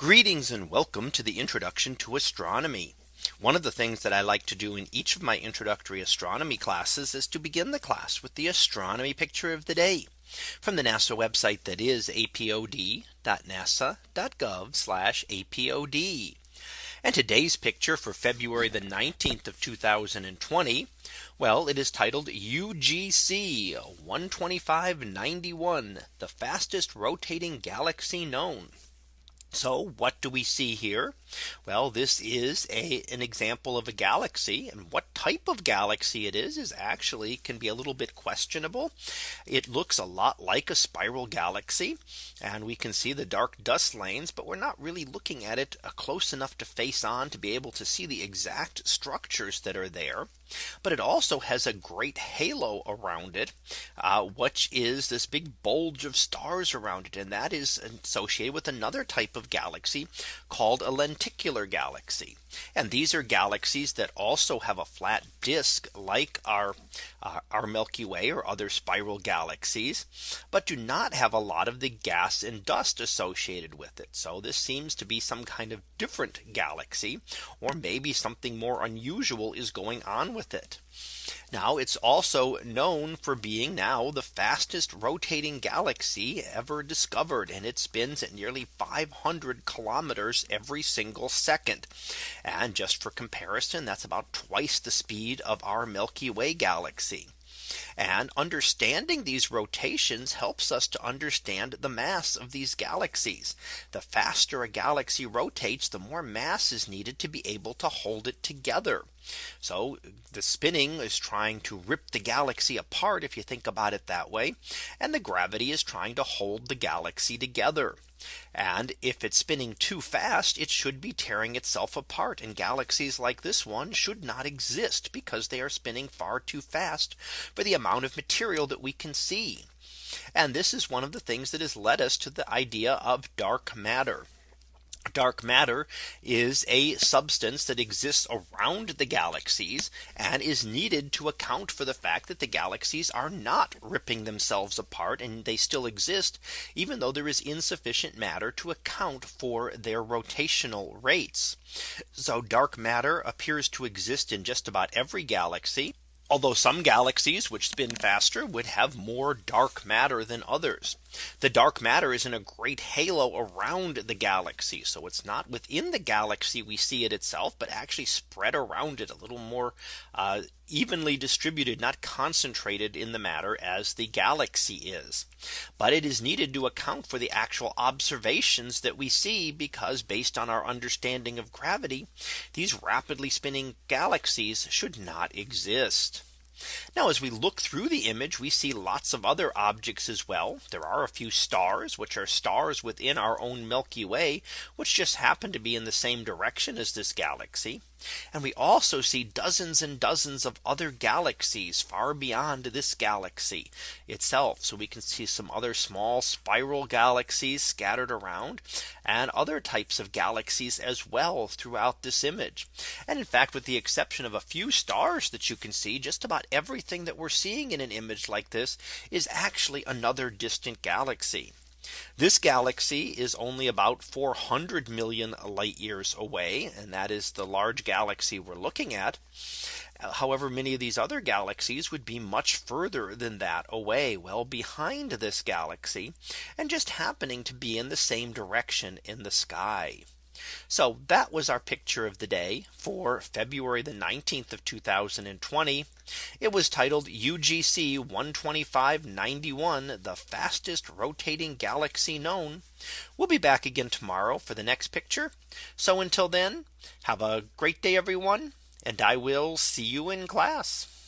Greetings and welcome to the introduction to astronomy. One of the things that I like to do in each of my introductory astronomy classes is to begin the class with the astronomy picture of the day from the NASA website that is apod.nasa.gov apod. And today's picture for February the 19th of 2020. Well, it is titled UGC 12591, the fastest rotating galaxy known. So what do we see here? Well, this is a an example of a galaxy and what type of galaxy it is is actually can be a little bit questionable. It looks a lot like a spiral galaxy and we can see the dark dust lanes, but we're not really looking at it uh, close enough to face on to be able to see the exact structures that are there. But it also has a great halo around it, uh, which is this big bulge of stars around it. And that is associated with another type of galaxy called a lenticular galaxy. And these are galaxies that also have a flat disk like our uh, our Milky Way or other spiral galaxies, but do not have a lot of the gas and dust associated with it. So this seems to be some kind of different galaxy, or maybe something more unusual is going on with it. Now it's also known for being now the fastest rotating galaxy ever discovered and it spins at nearly 500 kilometers every single second. And just for comparison, that's about twice the speed of our Milky Way galaxy. And understanding these rotations helps us to understand the mass of these galaxies. The faster a galaxy rotates, the more mass is needed to be able to hold it together. So the spinning is trying to rip the galaxy apart if you think about it that way. And the gravity is trying to hold the galaxy together. And if it's spinning too fast, it should be tearing itself apart. And galaxies like this one should not exist because they are spinning far too fast for the amount of material that we can see. And this is one of the things that has led us to the idea of dark matter. Dark matter is a substance that exists around the galaxies and is needed to account for the fact that the galaxies are not ripping themselves apart and they still exist even though there is insufficient matter to account for their rotational rates. So dark matter appears to exist in just about every galaxy. Although some galaxies which spin faster would have more dark matter than others. The dark matter is in a great halo around the galaxy. So it's not within the galaxy we see it itself, but actually spread around it a little more uh, evenly distributed, not concentrated in the matter as the galaxy is. But it is needed to account for the actual observations that we see because based on our understanding of gravity, these rapidly spinning galaxies should not exist. Now as we look through the image, we see lots of other objects as well. There are a few stars, which are stars within our own Milky Way, which just happen to be in the same direction as this galaxy. And we also see dozens and dozens of other galaxies far beyond this galaxy itself. So we can see some other small spiral galaxies scattered around and other types of galaxies as well throughout this image. And in fact, with the exception of a few stars that you can see just about everything that we're seeing in an image like this is actually another distant galaxy. This galaxy is only about 400 million light years away. And that is the large galaxy we're looking at. Uh, however, many of these other galaxies would be much further than that away well behind this galaxy and just happening to be in the same direction in the sky. So that was our picture of the day for February the 19th of 2020. It was titled UGC 12591 the fastest rotating galaxy known. We'll be back again tomorrow for the next picture. So until then, have a great day, everyone. And I will see you in class.